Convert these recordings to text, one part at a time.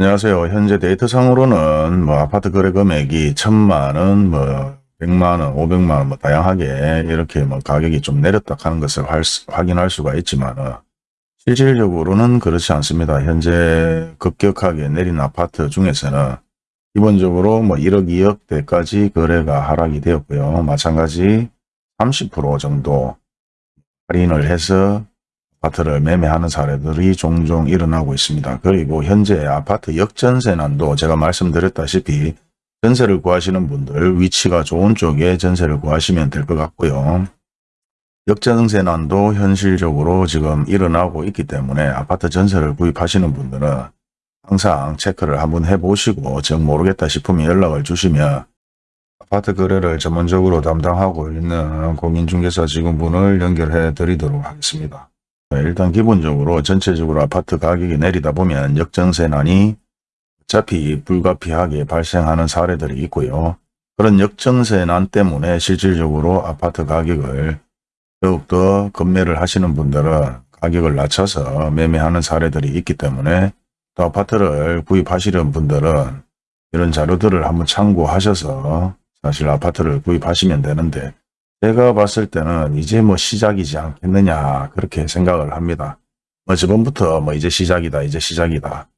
안녕하세요. 현재 데이터상으로는 뭐 아파트 거래 금액이 천만 원, 뭐 백만 원, 오백만 원, 뭐 다양하게 이렇게 뭐 가격이 좀 내렸다 하는 것을 확인할 수가 있지만 실질적으로는 그렇지 않습니다. 현재 급격하게 내린 아파트 중에서는 기본적으로 뭐 1억, 2억 대까지 거래가 하락이 되었고요. 마찬가지 30% 정도 할인을 해서 아파트를 매매하는 사례들이 종종 일어나고 있습니다. 그리고 현재 아파트 역전세난도 제가 말씀드렸다시피 전세를 구하시는 분들 위치가 좋은 쪽에 전세를 구하시면 될 것 같고요. 역전세난도 현실적으로 지금 일어나고 있기 때문에 아파트 전세를 구입하시는 분들은 항상 체크를 한번 해보시고 정 모르겠다 싶으면 연락을 주시면 아파트 거래를 전문적으로 담당하고 있는 공인중개사 직원분을 연결해 드리도록 하겠습니다. 네, 일단 기본적으로 전체적으로 아파트 가격이 내리다 보면 역전세난이 어차피 불가피하게 발생하는 사례들이 있고요. 그런 역전세난 때문에 실질적으로 아파트 가격을 더욱더 급매를 하시는 분들은 가격을 낮춰서 매매하는 사례들이 있기 때문에 또 아파트를 구입하시는 분들은 이런 자료들을 한번 참고하셔서 사실 아파트를 구입하시면 되는데 제가 봤을 때는 이제 뭐 시작이지 않겠느냐 그렇게 생각을 합니다. 뭐 저번부터 뭐 이제 시작이다 이제 시작이다.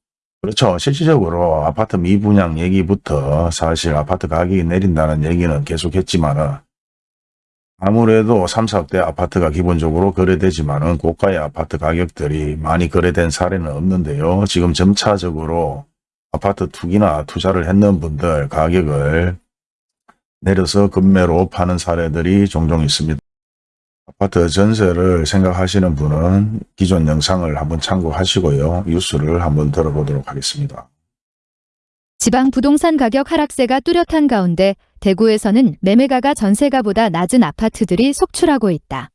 그렇죠. 실질적으로 아파트 미분양 얘기부터 사실 아파트 가격이 내린다는 얘기는 계속했지만 은 아무래도 3, 4억대 아파트가 기본적으로 거래되지만 은 고가의 아파트 가격들이 많이 거래된 사례는 없는데요. 지금 점차적으로 아파트 투기나 투자를 했는 분들 가격을 내려서 급매로 파는 사례들이 종종 있습니다. 아파트 전세를 생각하시는 분은 기존 영상을 한번 참고하시고요. 뉴스를 한번 들어보도록 하겠습니다. 지방 부동산 가격 하락세가 뚜렷한 가운데 대구에서는 매매가가 전세가보다 낮은 아파트들이 속출하고 있다.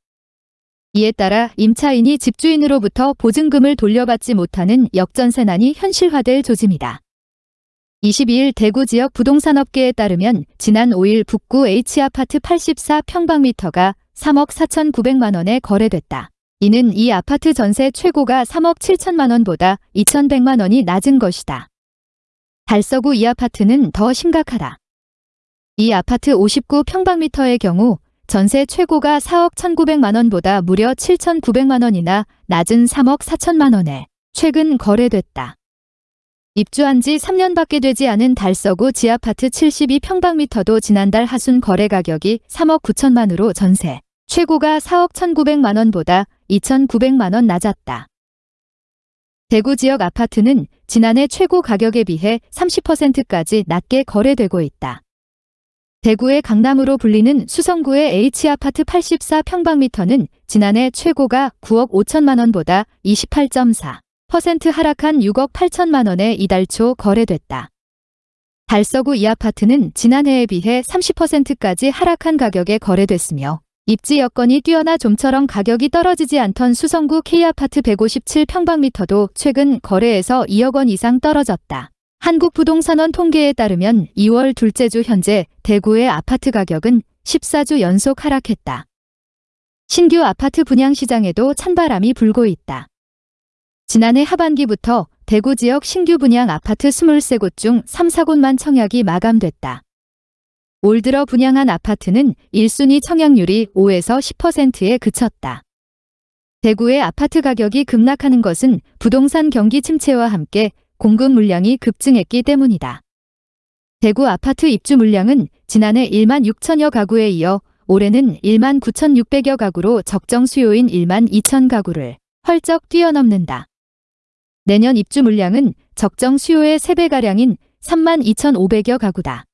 이에 따라 임차인이 집주인으로부터 보증금을 돌려받지 못하는 역전세난이 현실화될 조짐이다. 22일 대구 지역 부동산업계에 따르면 지난 5일 북구 H아파트 84평방미터가 3억 4,900만 원에 거래됐다. 이는 이 아파트 전세 최고가 3억 7천만 원보다 2,100만 원이 낮은 것이다. 달서구 이 아파트는 더 심각하다. 이 아파트 59평방미터의 경우 전세 최고가 4억 1,900만 원보다 무려 7,900만 원이나 낮은 3억 4천만 원에 최근 거래됐다. 입주한 지 3년밖에 되지 않은 달서구 지아파트 72평방미터도 지난달 하순 거래 가격이 3억 9천만으로 전세, 최고가 4억 1,900만 원보다 2,900만 원 낮았다. 대구 지역 아파트는 지난해 최고 가격에 비해 30%까지 낮게 거래되고 있다. 대구의 강남으로 불리는 수성구의 H아파트 84평방미터는 지난해 최고가 9억 5천만 원보다 28.4% 하락한 6억 8천만 원에 이달 초 거래됐다. 달서구 이 아파트는 지난해에 비해 30%까지 하락한 가격에 거래됐으며 입지 여건이 뛰어나 좀처럼 가격이 떨어지지 않던 수성구 K아파트 157평방미터도 최근 거래에서 2억 원 이상 떨어졌다. 한국부동산원 통계에 따르면 2월 둘째 주 현재 대구의 아파트 가격은 14주 연속 하락했다. 신규 아파트 분양 시장에도 찬바람이 불고 있다. 지난해 하반기부터 대구 지역 신규 분양 아파트 23곳 중 3, 4곳만 청약이 마감됐다. 올 들어 분양한 아파트는 1순위 청약률이 5에서 10%에 그쳤다. 대구의 아파트 가격이 급락하는 것은 부동산 경기 침체와 함께 공급 물량이 급증했기 때문이다. 대구 아파트 입주 물량은 지난해 1만 6천여 가구에 이어 올해는 1만 9,600여 가구로 적정 수요인 1만 2천 가구를 헐쩍 뛰어넘는다. 내년 입주 물량은 적정 수요의 3배가량인 3만 2,500여 가구다.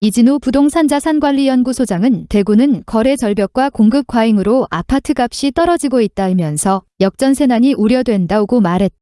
이진우 부동산 자산관리연구소장은 대구는 거래 절벽과 공급 과잉으로 아파트 값이 떨어지고 있다면서 역전세난이 우려된다고 말했다.